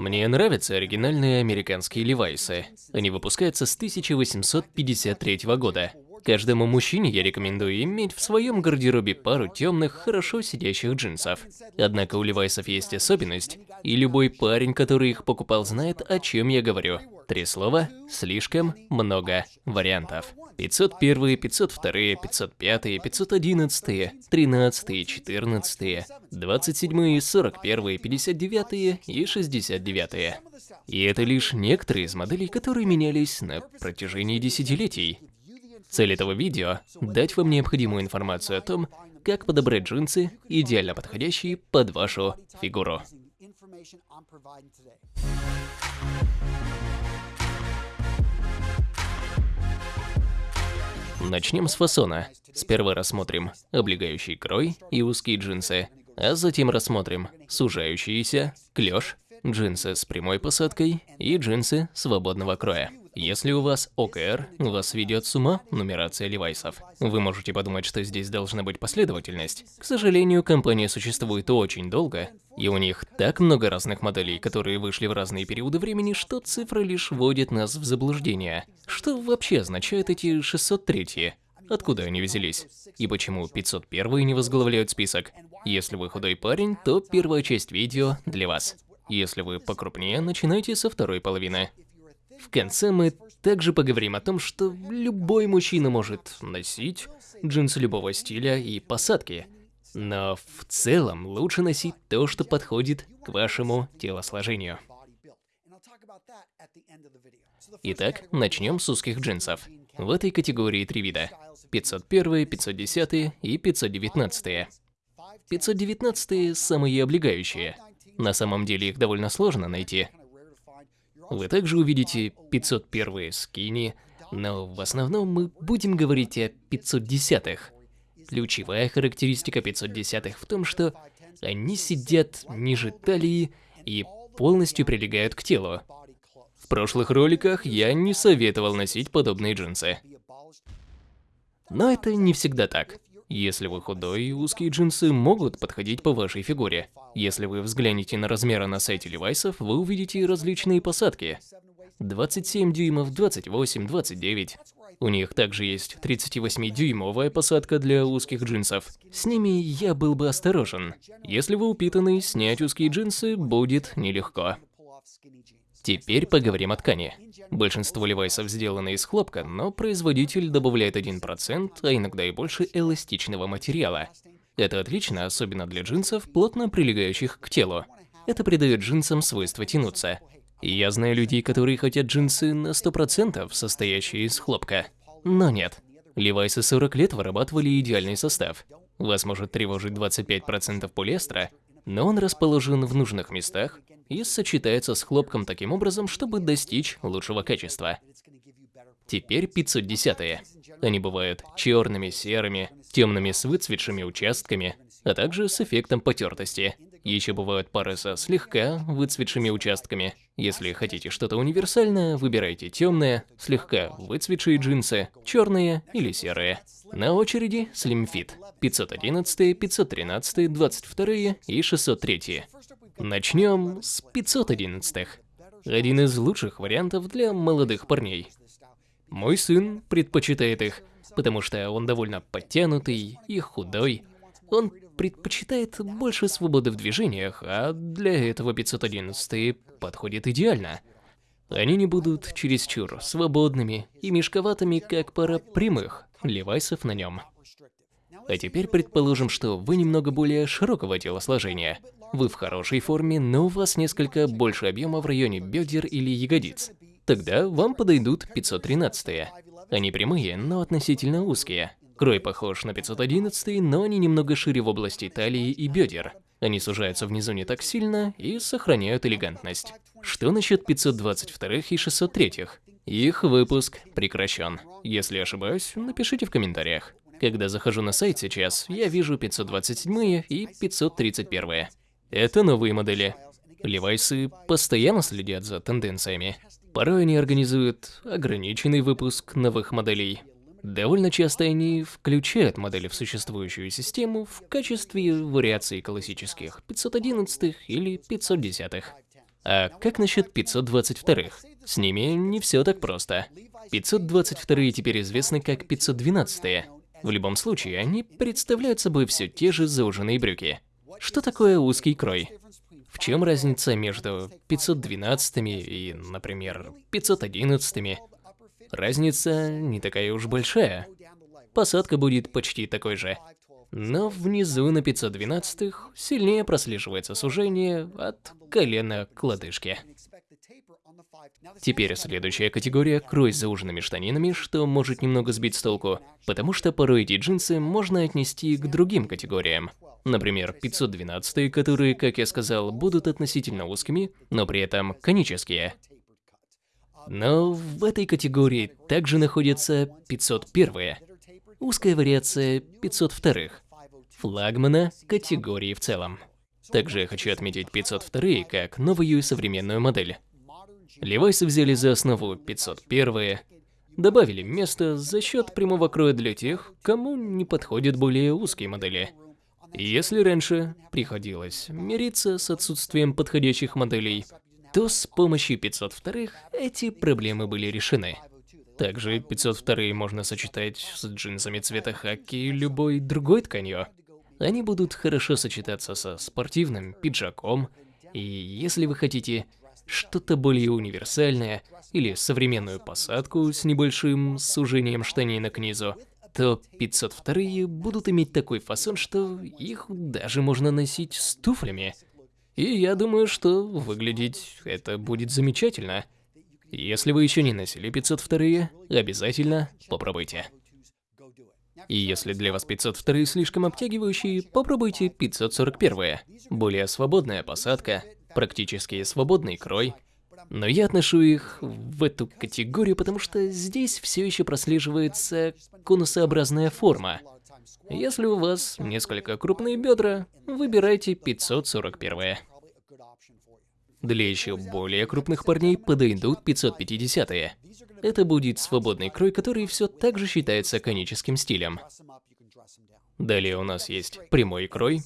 Мне нравятся оригинальные американские левайсы. Они выпускаются с 1853 года. Каждому мужчине я рекомендую иметь в своем гардеробе пару темных, хорошо сидящих джинсов. Однако у левайсов есть особенность, и любой парень, который их покупал, знает, о чем я говорю. Три слова, слишком много вариантов. 501, 502, 505, 511, 13, 14, 27, 41, 59 и 69. И это лишь некоторые из моделей, которые менялись на протяжении десятилетий. Цель этого видео – дать вам необходимую информацию о том, как подобрать джинсы, идеально подходящие под вашу фигуру. Начнем с фасона. Сперва рассмотрим облегающий крой и узкие джинсы, а затем рассмотрим сужающиеся, клеш, джинсы с прямой посадкой и джинсы свободного кроя. Если у вас ОКР, вас ведет с ума нумерация левайсов. Вы можете подумать, что здесь должна быть последовательность. К сожалению, компания существует очень долго, и у них так много разных моделей, которые вышли в разные периоды времени, что цифры лишь вводят нас в заблуждение. Что вообще означают эти 603? Откуда они взялись? И почему 501 не возглавляют список? Если вы худой парень, то первая часть видео для вас. Если вы покрупнее, начинайте со второй половины. В конце мы также поговорим о том, что любой мужчина может носить джинсы любого стиля и посадки. Но в целом лучше носить то, что подходит к вашему телосложению. Итак, начнем с узких джинсов. В этой категории три вида. 501, 510 и 519. 519 самые облегающие. На самом деле их довольно сложно найти. Вы также увидите 501 скини, но в основном мы будем говорить о 510-х. Ключевая характеристика 510-х в том, что они сидят ниже талии и полностью прилегают к телу. В прошлых роликах я не советовал носить подобные джинсы. Но это не всегда так. Если вы худой, узкие джинсы могут подходить по вашей фигуре. Если вы взглянете на размеры на сайте Левайсов, вы увидите различные посадки. 27 дюймов, 28, 29. У них также есть 38-дюймовая посадка для узких джинсов. С ними я был бы осторожен. Если вы упитанный, снять узкие джинсы будет нелегко. Теперь поговорим о ткани. Большинство левайсов сделаны из хлопка, но производитель добавляет 1%, а иногда и больше эластичного материала. Это отлично, особенно для джинсов, плотно прилегающих к телу. Это придает джинсам свойство тянуться. Я знаю людей, которые хотят джинсы на 100% состоящие из хлопка. Но нет. Левайсы 40 лет вырабатывали идеальный состав. Вас может тревожить 25% полиэстера, но он расположен в нужных местах и сочетается с хлопком таким образом, чтобы достичь лучшего качества. Теперь 510-е. Они бывают черными, серыми, темными с выцветшими участками, а также с эффектом потертости. Еще бывают пары со слегка выцветшими участками. Если хотите что-то универсальное, выбирайте темные, слегка выцветшие джинсы, черные или серые. На очереди Slim Fit 511, 513, 22 и 603. Начнем с 511. Один из лучших вариантов для молодых парней. Мой сын предпочитает их, потому что он довольно подтянутый и худой. Он предпочитает больше свободы в движениях, а для этого 511 подходит идеально. Они не будут чересчур свободными и мешковатыми, как пара прямых левайсов на нем. А теперь предположим, что вы немного более широкого телосложения. Вы в хорошей форме, но у вас несколько больше объема в районе бедер или ягодиц. Тогда вам подойдут 513 -е. Они прямые, но относительно узкие. Крой похож на 511, но они немного шире в области талии и бедер. Они сужаются внизу не так сильно и сохраняют элегантность. Что насчет 522 и 603? Их выпуск прекращен. Если ошибаюсь, напишите в комментариях. Когда захожу на сайт сейчас, я вижу 527 и 531. Это новые модели. Левайсы постоянно следят за тенденциями. Порой они организуют ограниченный выпуск новых моделей. Довольно часто они включают модели в существующую систему в качестве вариаций классических 511 или 510. -х. А как насчет 522-х? С ними не все так просто. 522-е теперь известны как 512-е. В любом случае, они представляют собой все те же зауженные брюки. Что такое узкий крой? В чем разница между 512 и, например, 511? -ми? Разница не такая уж большая. Посадка будет почти такой же. Но внизу на 512 сильнее прослеживается сужение от колена к лодыжке. Теперь следующая категория – крой с зауженными штанинами, что может немного сбить с толку, потому что порой эти джинсы можно отнести к другим категориям. Например, 512, которые, как я сказал, будут относительно узкими, но при этом конические. Но в этой категории также находятся 501, узкая вариация 502, флагмана категории в целом. Также я хочу отметить 502 как новую современную модель. Левайсы взяли за основу 501, добавили место за счет прямого кроя для тех, кому не подходят более узкие модели. Если раньше приходилось мириться с отсутствием подходящих моделей, то с помощью 502 эти проблемы были решены. Также 502 можно сочетать с джинсами цвета хаки и любой другой тканью. Они будут хорошо сочетаться со спортивным пиджаком, и если вы хотите что-то более универсальное или современную посадку с небольшим сужением штанина к низу, то 502 будут иметь такой фасон, что их даже можно носить с туфлями. И я думаю, что выглядеть это будет замечательно. Если вы еще не носили 502, обязательно попробуйте. И если для вас 502 слишком обтягивающие, попробуйте 541. Более свободная посадка, практически свободный крой. Но я отношу их в эту категорию, потому что здесь все еще прослеживается конусообразная форма. Если у вас несколько крупные бедра, выбирайте 541. Для еще более крупных парней подойдут 550 -е. Это будет свободный крой, который все так же считается коническим стилем. Далее у нас есть прямой крой,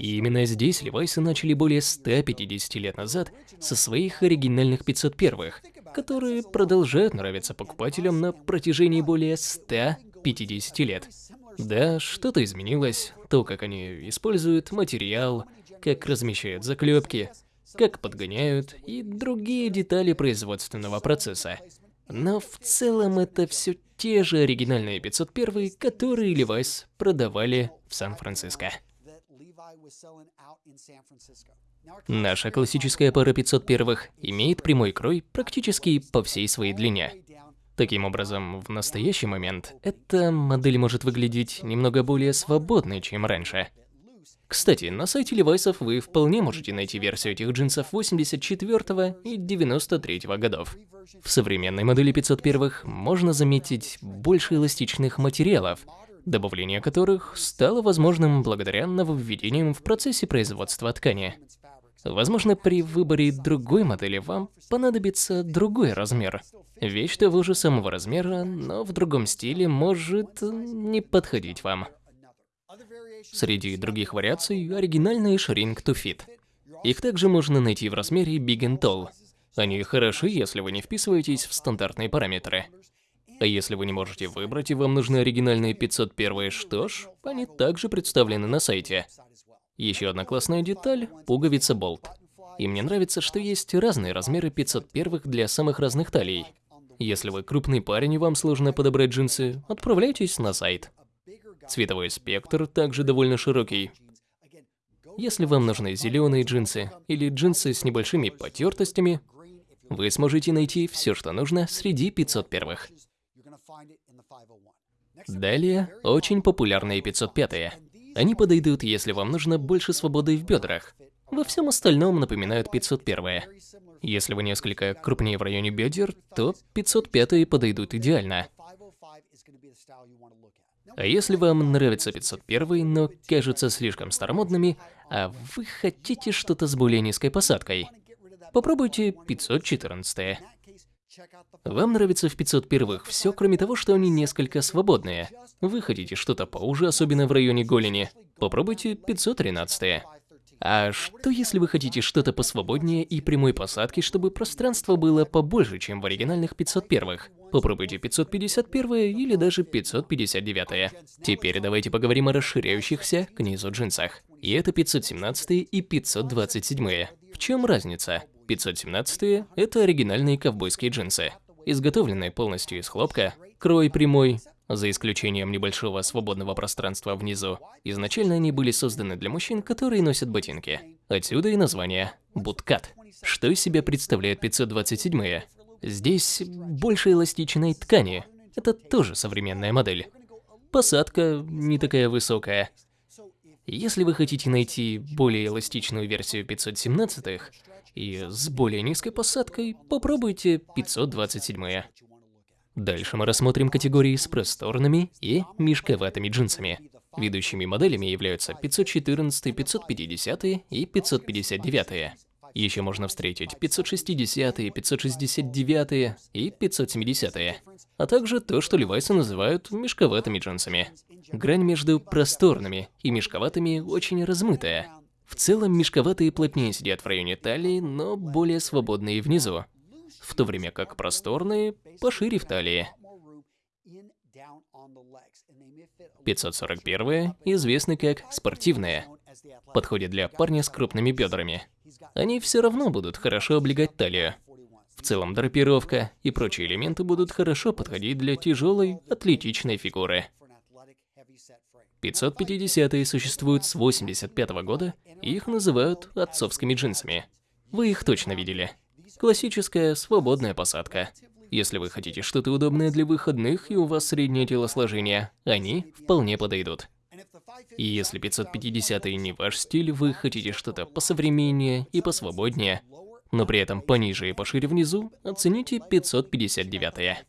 и именно здесь левайсы начали более 150 лет назад со своих оригинальных 501-х, которые продолжают нравиться покупателям на протяжении более 150 лет. Да, что-то изменилось, то, как они используют материал, как размещают заклепки, как подгоняют и другие детали производственного процесса. Но в целом это все те же оригинальные 501, которые Levi's продавали в Сан-Франциско. Наша классическая пара 501 имеет прямой крой практически по всей своей длине. Таким образом, в настоящий момент эта модель может выглядеть немного более свободной, чем раньше. Кстати, на сайте Levi's вы вполне можете найти версию этих джинсов 84 и 93 годов. В современной модели 501 можно заметить больше эластичных материалов, добавление которых стало возможным благодаря нововведениям в процессе производства ткани. Возможно, при выборе другой модели вам понадобится другой размер. Вещь того же самого размера, но в другом стиле может не подходить вам. Среди других вариаций оригинальный Shrink to Fit. Их также можно найти в размере Big and Tall. Они хороши, если вы не вписываетесь в стандартные параметры. А если вы не можете выбрать и вам нужны оригинальные 501, что ж, они также представлены на сайте. Еще одна классная деталь – пуговица болт. И мне нравится, что есть разные размеры 501 для самых разных талий. Если вы крупный парень и вам сложно подобрать джинсы, отправляйтесь на сайт. Цветовой спектр также довольно широкий. Если вам нужны зеленые джинсы или джинсы с небольшими потертостями, вы сможете найти все, что нужно среди 501. Далее, очень популярные 505-е. Они подойдут, если вам нужно больше свободы в бедрах. Во всем остальном напоминают 501-е. Если вы несколько крупнее в районе бедер, то 505-е подойдут идеально. А если вам нравится 501, но кажутся слишком старомодными, а вы хотите что-то с более низкой посадкой, попробуйте 514. Вам нравится в 501 все, кроме того, что они несколько свободные. Вы хотите что-то поуже, особенно в районе голени. Попробуйте 513. А что если вы хотите что-то посвободнее и прямой посадки, чтобы пространство было побольше, чем в оригинальных 501-х? Попробуйте 551 или даже 559. Теперь давайте поговорим о расширяющихся к низу джинсах. И это 517 и 527. В чем разница? 517 это оригинальные ковбойские джинсы, изготовленные полностью из хлопка, крой прямой, за исключением небольшого свободного пространства внизу. Изначально они были созданы для мужчин, которые носят ботинки. Отсюда и название «буткат». Что из себя представляет 527-е? Здесь больше эластичной ткани. Это тоже современная модель. Посадка не такая высокая. Если вы хотите найти более эластичную версию 517-х и с более низкой посадкой, попробуйте 527-е. Дальше мы рассмотрим категории с просторными и мешковатыми джинсами. Ведущими моделями являются 514, 550 и 559. Еще можно встретить 560, 569 и 570, а также то, что левайсы называют мешковатыми джинсами. Грань между просторными и мешковатыми очень размытая. В целом мешковатые плотнее сидят в районе талии, но более свободные внизу, в то время как просторные пошире в талии. 541 известны как спортивные. Подходит для парня с крупными бедрами. Они все равно будут хорошо облегать талию. В целом драпировка и прочие элементы будут хорошо подходить для тяжелой, атлетичной фигуры. 550-е существуют с 85 -го года, и их называют отцовскими джинсами. Вы их точно видели. Классическая свободная посадка. Если вы хотите что-то удобное для выходных и у вас среднее телосложение, они вполне подойдут. И если 550 не ваш стиль, вы хотите что-то посовременнее и посвободнее, но при этом пониже и пошире внизу, оцените 559.